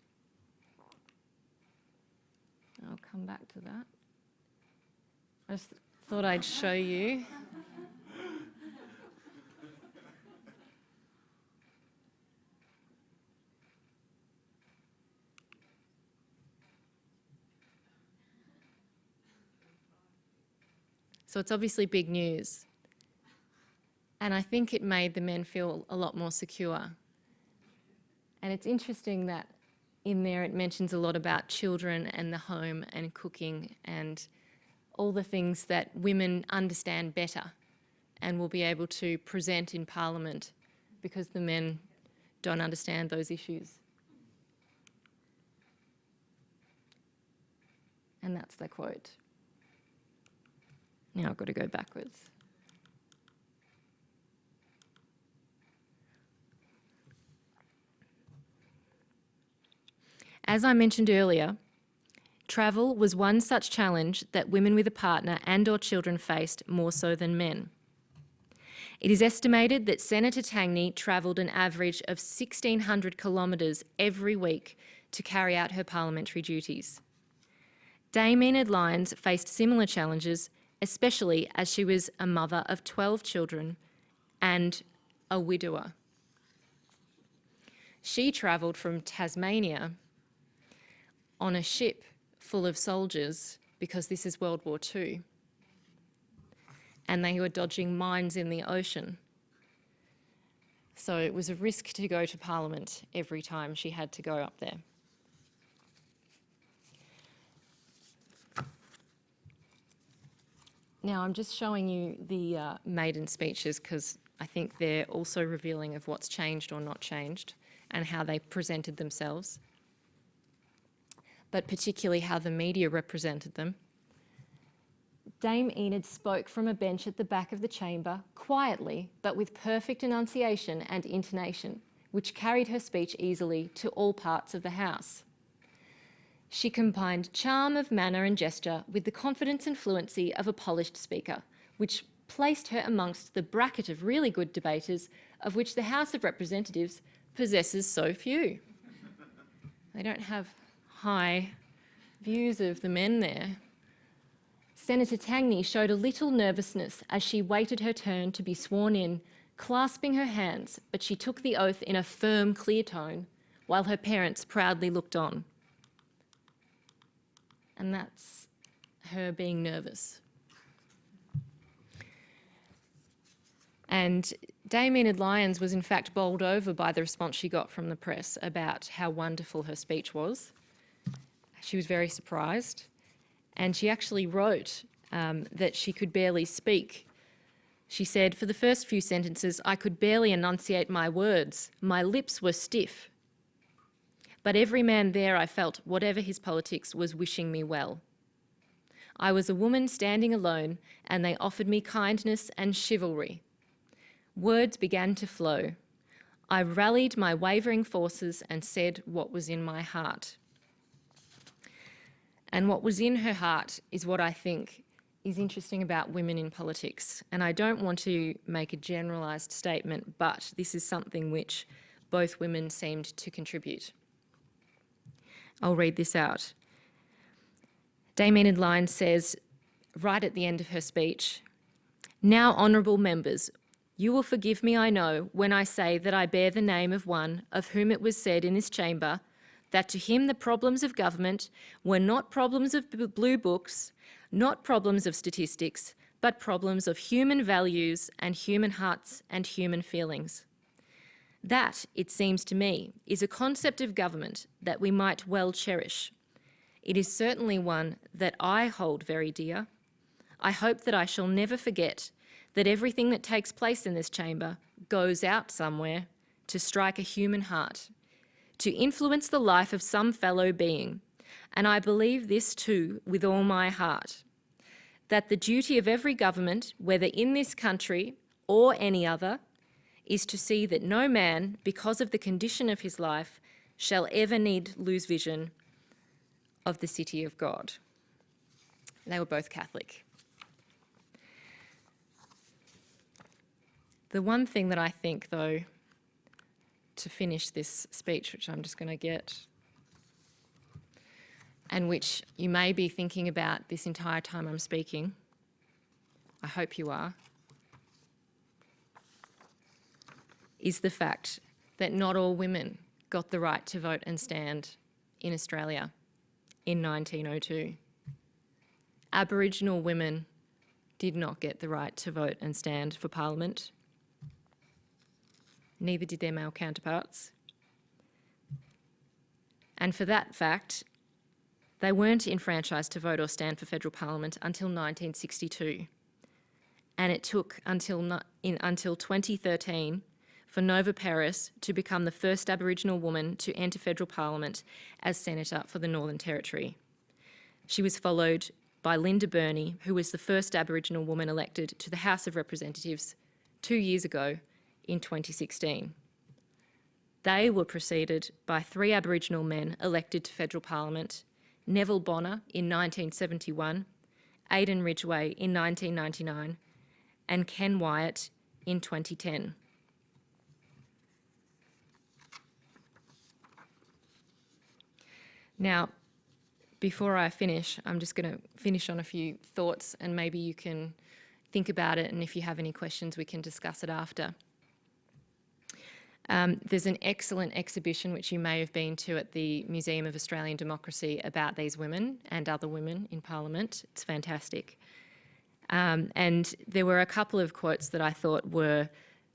Speaker 2: I'll come back to that. I just thought I'd show you. So it's obviously big news. And I think it made the men feel a lot more secure. And it's interesting that in there it mentions a lot about children and the home and cooking and all the things that women understand better and will be able to present in Parliament because the men don't understand those issues. And that's the quote. Now I've got to go backwards. As I mentioned earlier, travel was one such challenge that women with a partner and or children faced more so than men. It is estimated that Senator Tangney travelled an average of 1,600 kilometres every week to carry out her parliamentary duties. Dame Enid Lyons faced similar challenges, especially as she was a mother of 12 children and a widower. She travelled from Tasmania on a ship full of soldiers because this is World War II. And they were dodging mines in the ocean. So it was a risk to go to Parliament every time she had to go up there. Now, I'm just showing you the uh, maiden speeches because I think they're also revealing of what's changed or not changed and how they presented themselves, but particularly how the media represented them. Dame Enid spoke from a bench at the back of the chamber, quietly but with perfect enunciation and intonation, which carried her speech easily to all parts of the House. She combined charm of manner and gesture with the confidence and fluency of a polished speaker, which placed her amongst the bracket of really good debaters of which the House of Representatives possesses so few. They don't have high views of the men there. Senator Tangney showed a little nervousness as she waited her turn to be sworn in, clasping her hands, but she took the oath in a firm, clear tone, while her parents proudly looked on. And that's her being nervous. And Dame Enid Lyons was in fact bowled over by the response she got from the press about how wonderful her speech was. She was very surprised. And she actually wrote um, that she could barely speak. She said, For the first few sentences, I could barely enunciate my words. My lips were stiff. But every man there, I felt, whatever his politics, was wishing me well. I was a woman standing alone, and they offered me kindness and chivalry. Words began to flow. I rallied my wavering forces and said what was in my heart. And what was in her heart is what I think is interesting about women in politics. And I don't want to make a generalised statement, but this is something which both women seemed to contribute. I'll read this out. Dame Enid Lyons says, right at the end of her speech, Now, honourable members, you will forgive me, I know, when I say that I bear the name of one of whom it was said in this chamber that to him the problems of government were not problems of blue books, not problems of statistics, but problems of human values and human hearts and human feelings. That, it seems to me, is a concept of government that we might well cherish. It is certainly one that I hold very dear. I hope that I shall never forget that everything that takes place in this chamber goes out somewhere to strike a human heart to influence the life of some fellow being. And I believe this too with all my heart, that the duty of every government, whether in this country or any other, is to see that no man, because of the condition of his life, shall ever need lose vision of the city of God. They were both Catholic. The one thing that I think, though, to finish this speech, which I'm just going to get, and which you may be thinking about this entire time I'm speaking. I hope you are. Is the fact that not all women got the right to vote and stand in Australia in 1902. Aboriginal women did not get the right to vote and stand for Parliament neither did their male counterparts. And for that fact, they weren't enfranchised to vote or stand for federal parliament until 1962. And it took until, in, until 2013 for Nova Peris to become the first Aboriginal woman to enter federal parliament as senator for the Northern Territory. She was followed by Linda Burney, who was the first Aboriginal woman elected to the House of Representatives two years ago in 2016. They were preceded by three Aboriginal men elected to federal parliament, Neville Bonner in 1971, Aden Ridgeway in 1999, and Ken Wyatt in 2010. Now, before I finish, I'm just going to finish on a few thoughts and maybe you can think about it and if you have any questions we can discuss it after. Um, there's an excellent exhibition which you may have been to at the Museum of Australian Democracy about these women and other women in Parliament. It's fantastic. Um, and there were a couple of quotes that I thought were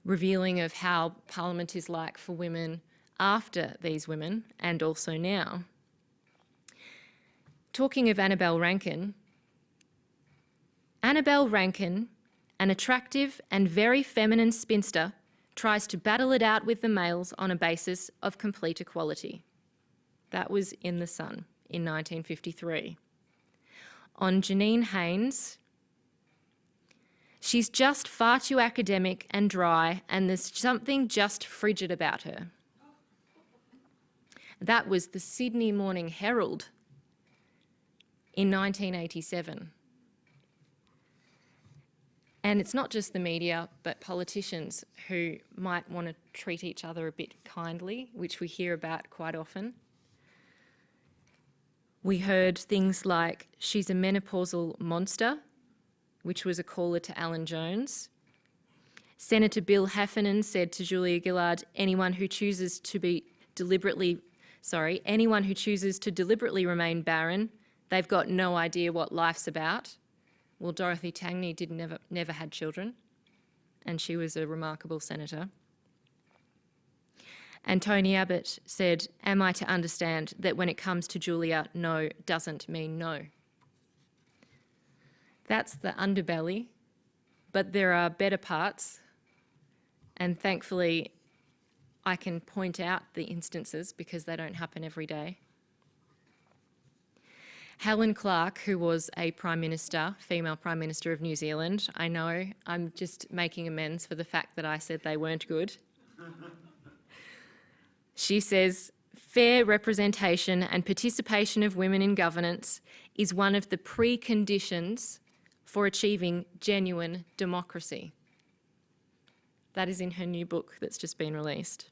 Speaker 2: revealing of how Parliament is like for women after these women and also now. Talking of Annabelle Rankin, Annabelle Rankin, an attractive and very feminine spinster, tries to battle it out with the males on a basis of complete equality. That was in The Sun in 1953. On Janine Haines, she's just far too academic and dry, and there's something just frigid about her. That was the Sydney Morning Herald in 1987. And it's not just the media, but politicians who might want to treat each other a bit kindly, which we hear about quite often. We heard things like, she's a menopausal monster, which was a caller to Alan Jones. Senator Bill Heffernan said to Julia Gillard, anyone who chooses to be deliberately, sorry, anyone who chooses to deliberately remain barren, they've got no idea what life's about. Well, Dorothy Tangney did never, never had children, and she was a remarkable senator. And Tony Abbott said, Am I to understand that when it comes to Julia, no doesn't mean no? That's the underbelly, but there are better parts, and thankfully, I can point out the instances because they don't happen every day. Helen Clark, who was a Prime Minister, female Prime Minister of New Zealand, I know I'm just making amends for the fact that I said they weren't good. she says, fair representation and participation of women in governance is one of the preconditions for achieving genuine democracy. That is in her new book that's just been released.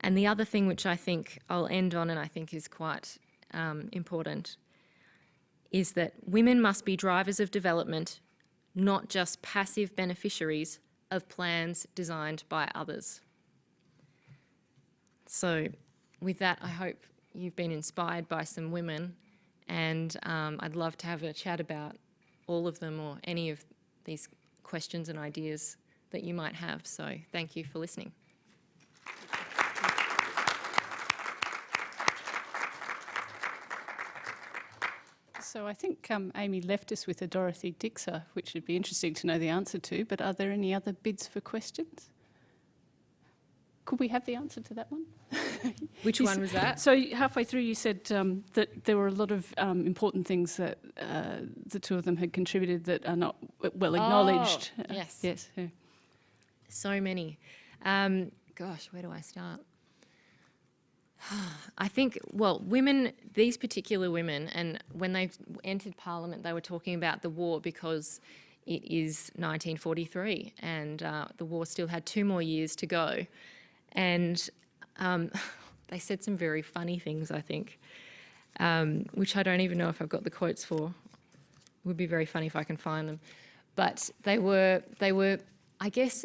Speaker 2: And the other thing which I think I'll end on and I think is quite um, important is that women must be drivers of development, not just passive beneficiaries of plans designed by others. So with that, I hope you've been inspired by some women and um, I'd love to have a chat about all of them or any of these questions and ideas that you might have. So thank you for listening.
Speaker 1: So I think um, Amy left us with a Dorothy Dixer, which would be interesting to know the answer to, but are there any other bids for questions? Could we have the answer to that one?
Speaker 2: Which one was that?
Speaker 1: So halfway through you said um, that there were a lot of um, important things that uh, the two of them had contributed that are not well acknowledged.
Speaker 2: Oh, yes.
Speaker 1: Uh, yes. Yeah.
Speaker 2: So many. Um, gosh, where do I start? I think, well, women, these particular women, and when they entered Parliament, they were talking about the war because it is 1943 and uh, the war still had two more years to go. And um, they said some very funny things, I think, um, which I don't even know if I've got the quotes for. It would be very funny if I can find them. But they were, they were, I guess,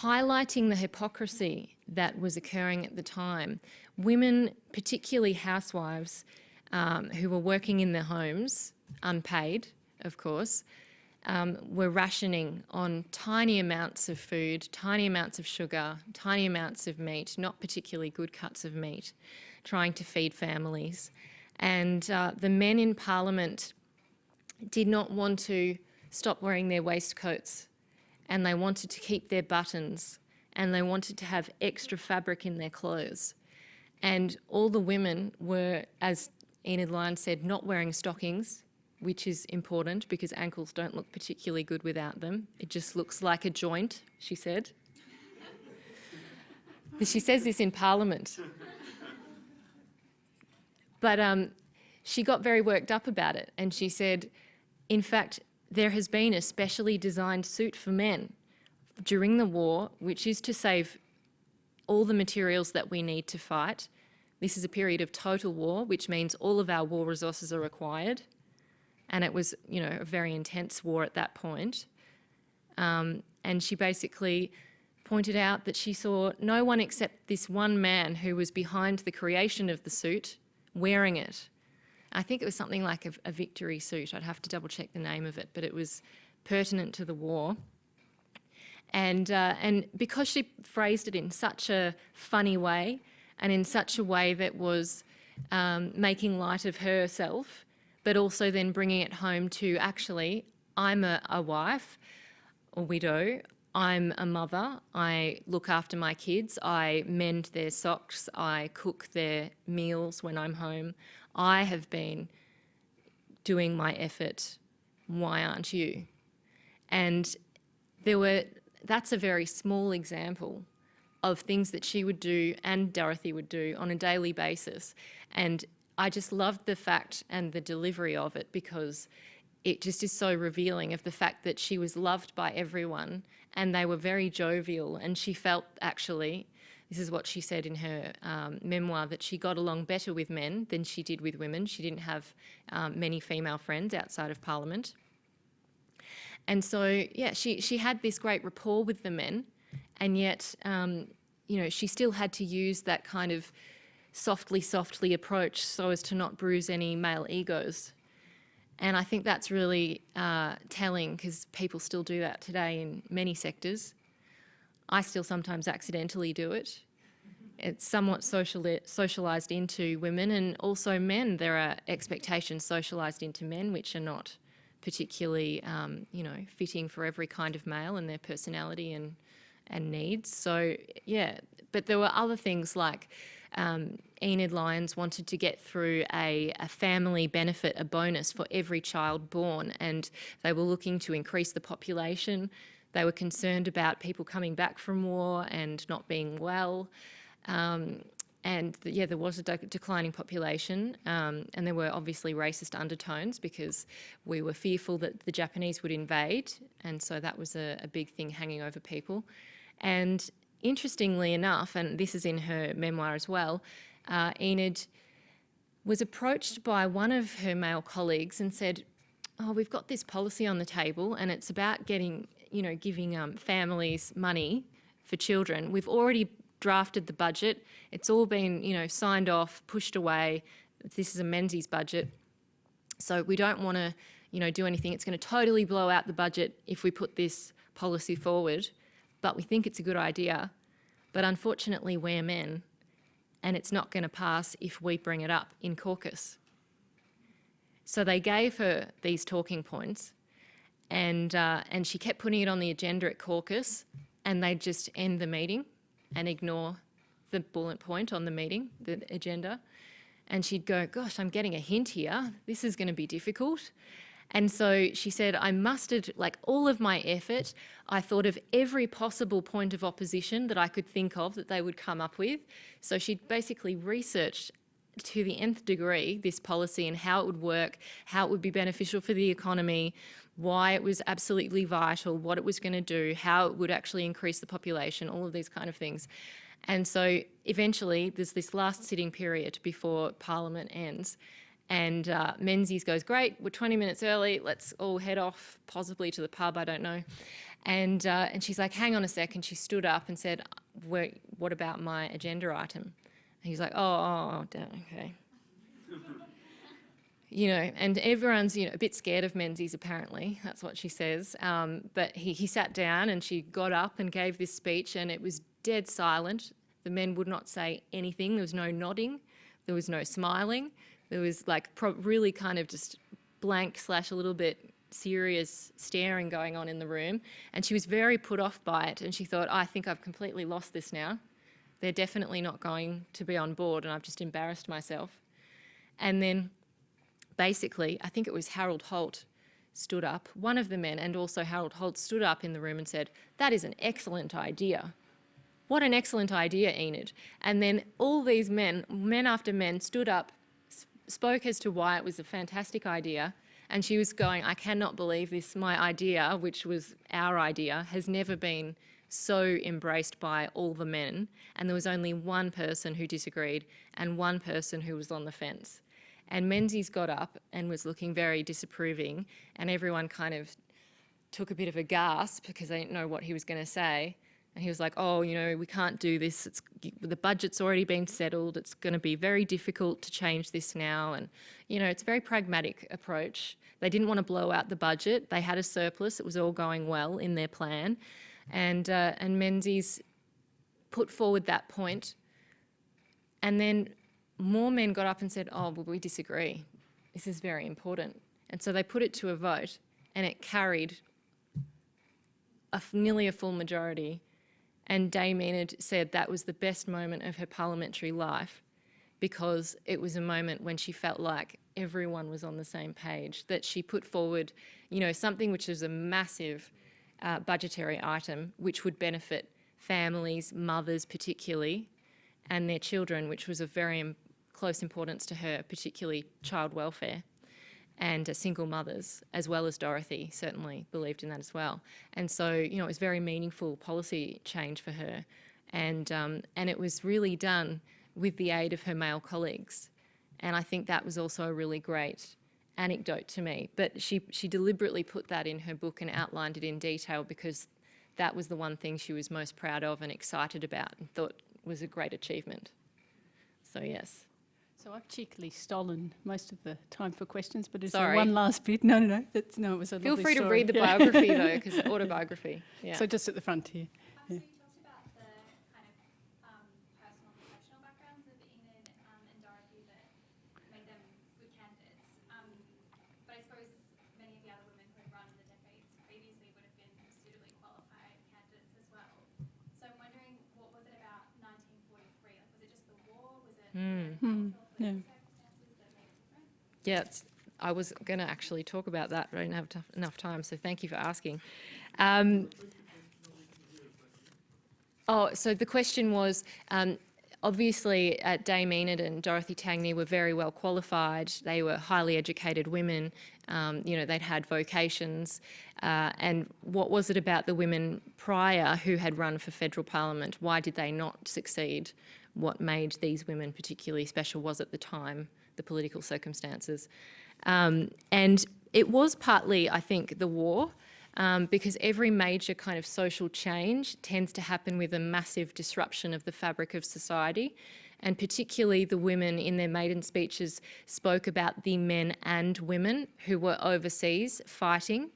Speaker 2: highlighting the hypocrisy that was occurring at the time. Women, particularly housewives, um, who were working in their homes, unpaid, of course, um, were rationing on tiny amounts of food, tiny amounts of sugar, tiny amounts of meat, not particularly good cuts of meat, trying to feed families. And uh, the men in Parliament did not want to stop wearing their waistcoats and they wanted to keep their buttons and they wanted to have extra fabric in their clothes. And all the women were, as Enid Lyons said, not wearing stockings, which is important because ankles don't look particularly good without them. It just looks like a joint, she said. but she says this in Parliament. But um, she got very worked up about it and she said, in fact, there has been a specially designed suit for men during the war, which is to save all the materials that we need to fight. This is a period of total war, which means all of our war resources are required. And it was, you know, a very intense war at that point. Um, and she basically pointed out that she saw no one except this one man who was behind the creation of the suit wearing it. I think it was something like a, a victory suit. I'd have to double check the name of it, but it was pertinent to the war. And, uh, and because she phrased it in such a funny way and in such a way that was um, making light of herself, but also then bringing it home to actually, I'm a, a wife, a widow, I'm a mother, I look after my kids, I mend their socks, I cook their meals when I'm home. I have been doing my effort. Why aren't you? And there were, that's a very small example of things that she would do and Dorothy would do on a daily basis. And I just loved the fact and the delivery of it because it just is so revealing of the fact that she was loved by everyone and they were very jovial and she felt actually this is what she said in her um, memoir that she got along better with men than she did with women. She didn't have um, many female friends outside of Parliament. And so, yeah, she, she had this great rapport with the men, and yet, um, you know, she still had to use that kind of softly, softly approach so as to not bruise any male egos. And I think that's really uh, telling because people still do that today in many sectors. I still sometimes accidentally do it. It's somewhat sociali socialised into women and also men. There are expectations socialised into men which are not particularly, um, you know, fitting for every kind of male and their personality and and needs. So yeah, but there were other things like um, Enid Lyons wanted to get through a, a, family benefit, a bonus for every child born, and they were looking to increase the population. They were concerned about people coming back from war and not being well. Um, and the, yeah, there was a de declining population, um, and there were obviously racist undertones because we were fearful that the Japanese would invade, and so that was a, a big thing hanging over people. And interestingly enough, and this is in her memoir as well, uh, Enid was approached by one of her male colleagues and said, "Oh, we've got this policy on the table, and it's about getting, you know, giving um, families money for children. We've already drafted the budget. It's all been, you know, signed off, pushed away. This is a Menzies budget. So we don't want to, you know, do anything. It's going to totally blow out the budget if we put this policy forward, but we think it's a good idea. But unfortunately, we're men, and it's not going to pass if we bring it up in caucus. So they gave her these talking points, and, uh, and she kept putting it on the agenda at caucus, and they'd just end the meeting and ignore the bullet point on the meeting, the agenda. And she'd go, gosh, I'm getting a hint here. This is going to be difficult. And so she said, I mustered like all of my effort. I thought of every possible point of opposition that I could think of that they would come up with. So she basically researched to the nth degree this policy and how it would work, how it would be beneficial for the economy, why it was absolutely vital, what it was going to do, how it would actually increase the population, all of these kind of things. And so eventually there's this last sitting period before Parliament ends and uh, Menzies goes, great, we're 20 minutes early, let's all head off, possibly to the pub, I don't know. And, uh, and she's like, hang on a second. She stood up and said, what about my agenda item? And he's like, oh, oh, oh okay you know, and everyone's you know a bit scared of Menzies apparently. That's what she says. Um, but he, he sat down and she got up and gave this speech, and it was dead silent. The men would not say anything. There was no nodding. There was no smiling. There was like really kind of just blank slash a little bit serious staring going on in the room. And she was very put off by it. And she thought, I think I've completely lost this now. They're definitely not going to be on board, and I've just embarrassed myself. And then basically, I think it was Harold Holt stood up, one of the men, and also Harold Holt stood up in the room and said, that is an excellent idea. What an excellent idea, Enid. And then all these men, men after men, stood up, spoke as to why it was a fantastic idea, and she was going, I cannot believe this, my idea, which was our idea, has never been so embraced by all the men, and there was only one person who disagreed and one person who was on the fence. And Menzies got up and was looking very disapproving, and everyone kind of took a bit of a gasp because they didn't know what he was going to say. And he was like, oh, you know, we can't do this. It's, the budget's already been settled. It's going to be very difficult to change this now. And, you know, it's a very pragmatic approach. They didn't want to blow out the budget. They had a surplus. It was all going well in their plan. And, uh, and Menzies put forward that point. And then more men got up and said, oh, well, we disagree. This is very important. And so they put it to a vote and it carried a, nearly a full majority. And Dame Enid said that was the best moment of her parliamentary life because it was a moment when she felt like everyone was on the same page, that she put forward, you know, something which is a massive uh, budgetary item which would benefit families, mothers particularly, and their children, which was of very close importance to her, particularly child welfare and uh, single mothers, as well as Dorothy, certainly believed in that as well. And so, you know, it was very meaningful policy change for her. And, um, and it was really done with the aid of her male colleagues. And I think that was also a really great anecdote to me. But she, she deliberately put that in her book and outlined it in detail because that was the one thing she was most proud of and excited about and thought was a great achievement. So, yes.
Speaker 1: So I've cheekily stolen most of the time for questions, but is
Speaker 2: Sorry.
Speaker 1: there one last bit? No, no, no. That's, no, it was a
Speaker 2: Feel free to read the biography though, because autobiography. Yeah.
Speaker 1: So just at the front here.
Speaker 3: Um, so you talked about the kind of um, personal and professional backgrounds of Enid um, and Dorothy that made them good candidates. Um, but I suppose many of the other women who had run in the decades previously would have been suitably qualified candidates as well. So I'm wondering, what was it about 1943? Like, was it just the war? Was it
Speaker 2: Hmm.
Speaker 1: Hmm,
Speaker 3: the
Speaker 1: yeah.
Speaker 3: circumstances that made it different?
Speaker 2: Yeah, I was going to actually talk about that, but I didn't have enough time, so thank you for asking. Um, oh, so the question was, um, obviously, uh, Dame Enid and Dorothy Tangney were very well qualified. They were highly educated women. Um, you know, they'd had vocations. Uh, and what was it about the women prior who had run for federal parliament? Why did they not succeed? What made these women particularly special was at the time the political circumstances. Um, and it was partly, I think, the war, um, because every major kind of social change tends to happen with a massive disruption of the fabric of society. And particularly the women in their maiden speeches spoke about the men and women who were overseas fighting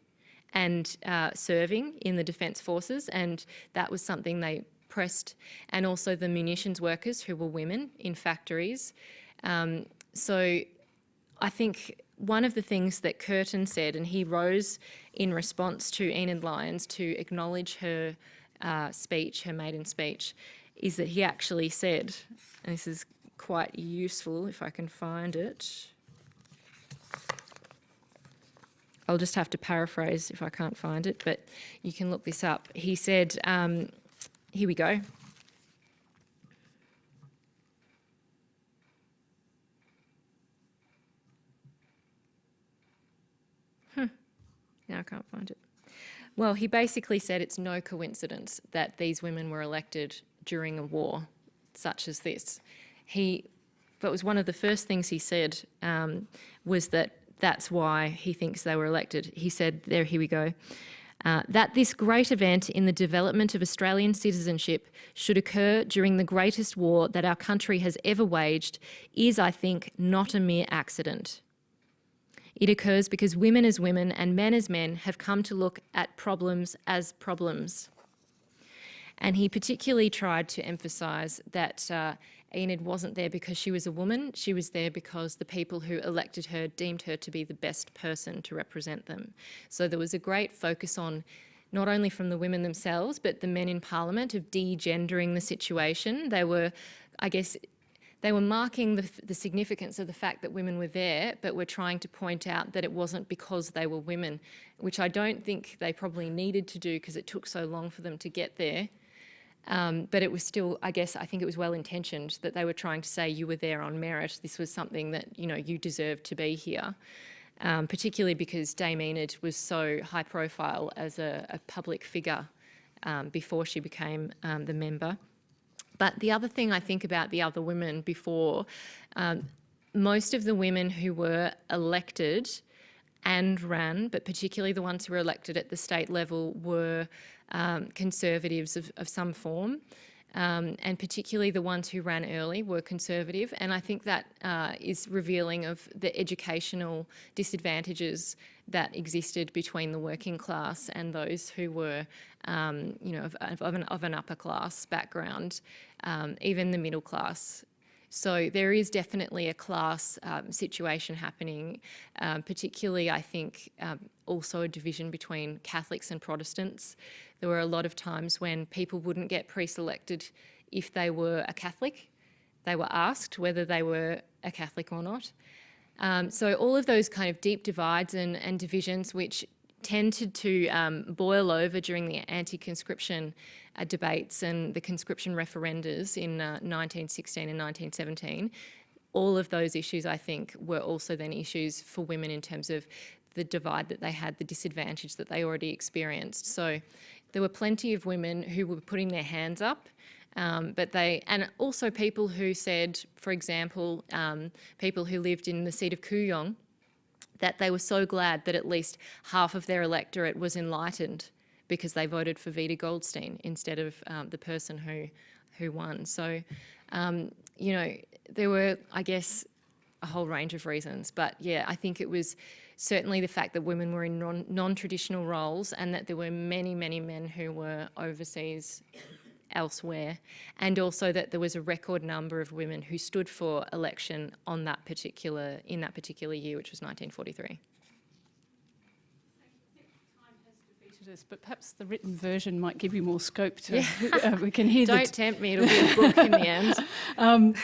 Speaker 2: and uh, serving in the Defence Forces, and that was something they pressed, and also the munitions workers who were women in factories. Um, so I think one of the things that Curtin said, and he rose in response to Enid Lyons to acknowledge her uh, speech, her maiden speech, is that he actually said, and this is quite useful if I can find it. I'll just have to paraphrase if I can't find it, but you can look this up. He said, um, here we go. Now I can't find it. Well, he basically said it's no coincidence that these women were elected during a war such as this. He, that was one of the first things he said um, was that that's why he thinks they were elected. He said, there, here we go. Uh, that this great event in the development of Australian citizenship should occur during the greatest war that our country has ever waged is, I think, not a mere accident. It occurs because women as women and men as men have come to look at problems as problems. And he particularly tried to emphasise that uh, Enid wasn't there because she was a woman, she was there because the people who elected her deemed her to be the best person to represent them. So there was a great focus on not only from the women themselves, but the men in Parliament of de-gendering the situation. They were, I guess, they were marking the, the, significance of the fact that women were there, but were trying to point out that it wasn't because they were women, which I don't think they probably needed to do because it took so long for them to get there. Um, but it was still, I guess, I think it was well intentioned that they were trying to say you were there on merit. This was something that, you know, you deserved to be here. Um, particularly because Dame Enid was so high profile as a, a public figure um, before she became um, the member. But the other thing I think about the other women before, um, most of the women who were elected and ran, but particularly the ones who were elected at the state level, were um, conservatives of, of, some form. Um, and particularly the ones who ran early were conservative. And I think that uh, is revealing of the educational disadvantages that existed between the working class and those who were, um, you know, of, of, an, of, an, upper class background, um, even the middle class So there is definitely a class um, situation happening, um, particularly, I think, um, also a division between Catholics and Protestants. There were a lot of times when people wouldn't get pre-selected if they were a Catholic. They were asked whether they were a Catholic or not. Um, so all of those kind of deep divides and, and divisions, which tended to um, boil over during the anti-conscription uh, debates and the conscription referendums in uh, 1916 and 1917, all of those issues, I think, were also then issues for women in terms of the divide that they had, the disadvantage that they already experienced. So there were plenty of women who were putting their hands up um, but they, and also people who said, for example, um, people who lived in the seat of Kooyong, that they were so glad that at least half of their electorate was enlightened because they voted for Vida Goldstein instead of um, the person who, who won. So, um, you know, there were, I guess, a whole range of reasons. But yeah, I think it was certainly the fact that women were in non, non-traditional roles and that there were many, many men who were overseas elsewhere, and also that there was a record number of women who stood for election on that particular in that particular year, which was 1943.
Speaker 1: Us, but perhaps the written version might give you more scope to. uh, we can hear.
Speaker 2: Don't tempt me; it'll be a book in the end.
Speaker 1: um,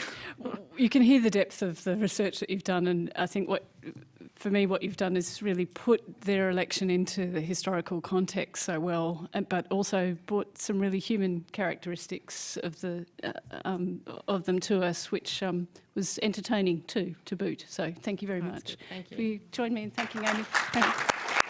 Speaker 1: you can hear the depth of the research that you've done, and I think what, for me, what you've done is really put their election into the historical context so well, but also brought some really human characteristics of the uh, um, of them to us, which um, was entertaining too to boot. So thank you very
Speaker 2: That's
Speaker 1: much.
Speaker 2: good, thank you.
Speaker 1: Will you join me in thanking Amy? Thank you.